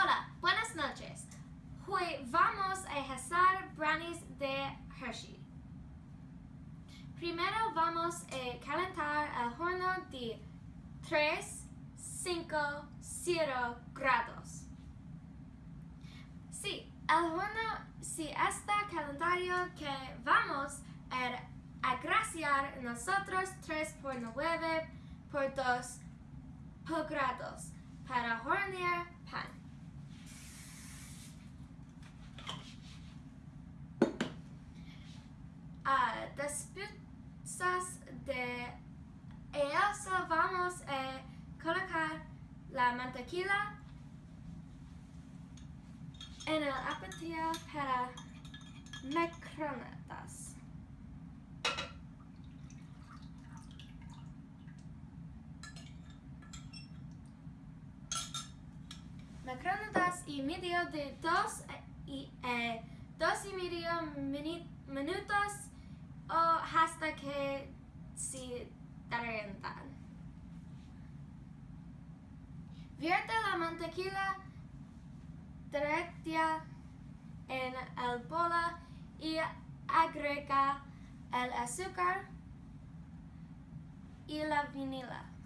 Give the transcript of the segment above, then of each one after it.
Hola, buenas noches. Hoy vamos a hacer brownies de Hershey. Primero vamos a calentar el horno de 3, 5, 0 grados. Sí, el horno si está calentado que vamos a agraciar nosotros 3 por 9 por 2 grados para hornear pan. Uh, después de eso vamos a colocar la mantequilla en el apetito para microondas. Microondas y medio de dos y, eh, dos y medio minutos o hasta que se calientan. Vierte la mantequilla directa en el bola y agrega el azúcar y la vanilla.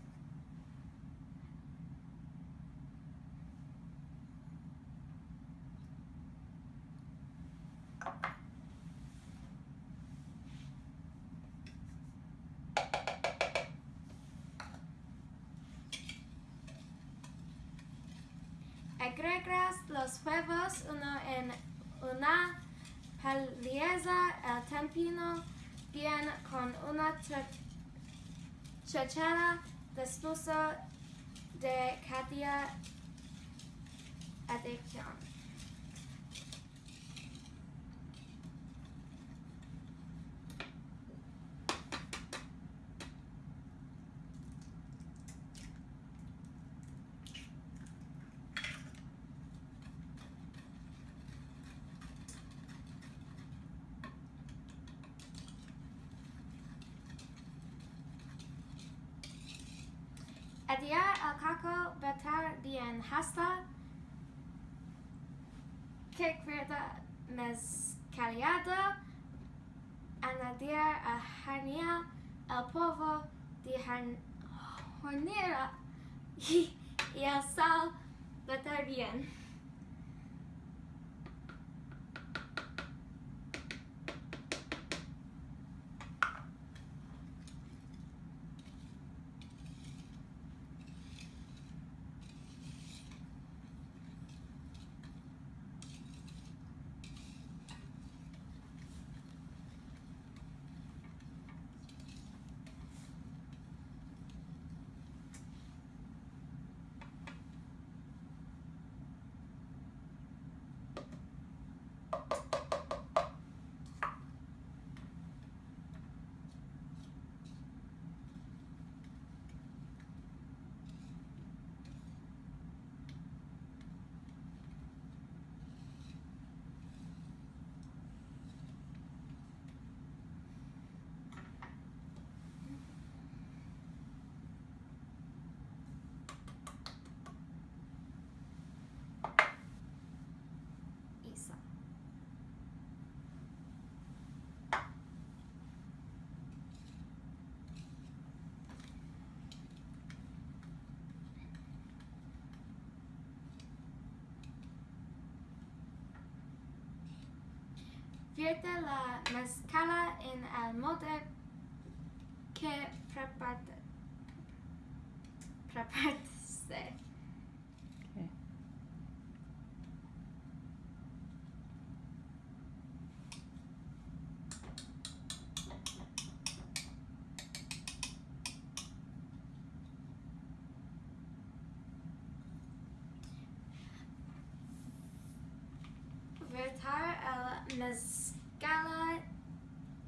Agregas los huevos uno en una paliza el tempino bien con una chachara después de cada adicción. Adiar el caco betar bien hasta. Que queda mezclado. Añadir a hernia el polvo de hornear y, y el sal betar bien. Isa. Vierte la mezcla en el molde que. Preparaste. Vertar el mezcla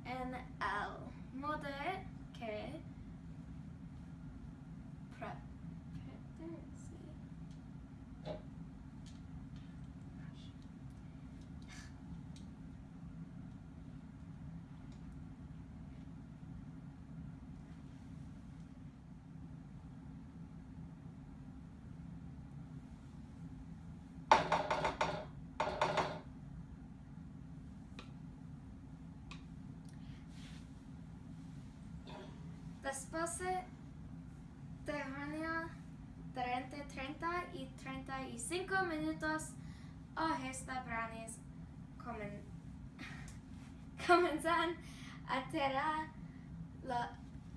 en el molde que preparaste. De junio, durante 30 y 35 minutos, esta brownies comen, comienzan a tirar lo,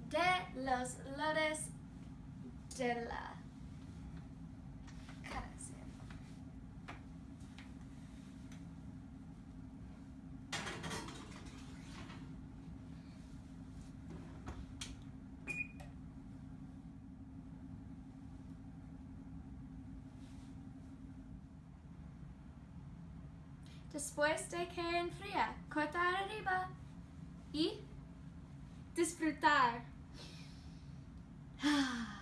de los lotes de la Después de que enfría, cortar arriba y disfrutar.